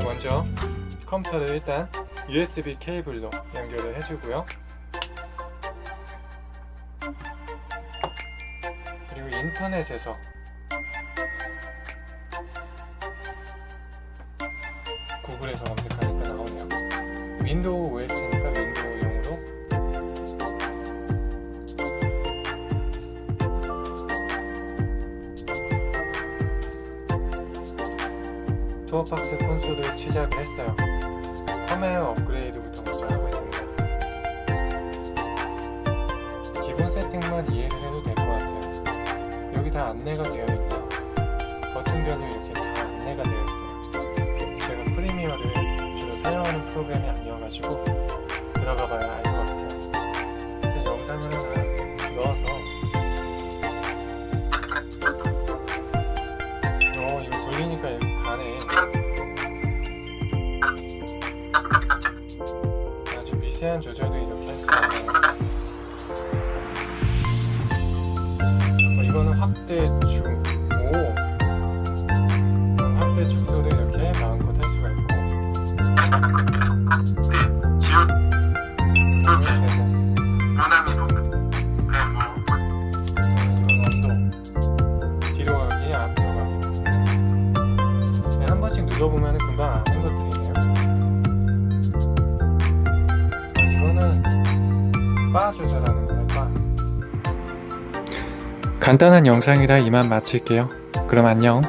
먼저 컴퓨터를 일단 USB 케이블로 연결을 해주고요. 그리고 인터넷에서 구글에서 검색하니까 나오네요. 윈도우 OS니 투어박스 콘솔을 시작을 했어요. 펌웨어 업그레이드부터 먼저 하고 있습니다. 기본 세팅만 이해를 해도 될 것 같아요. 여기 다 안내가 되어 있고요. 버튼별로 이렇게 다 안내가 되어 있어요. 제가 프리미어를 주로 사용하는 프로그램이 아니어가지고 들어가 봐야 알 것 같아요 돌리니까 이렇게 가네. 아주 미세한 조절도 이렇게 할 수 있네요 어, 이거는 확대 중 오. 확대 축소도 이렇게 마음껏 할 수가 있고 눌러보면 금방 아는 것들이네요. 이거는 바 조절하는 거예요 바. 간단한 영상이라 이만 마칠게요. 그럼 안녕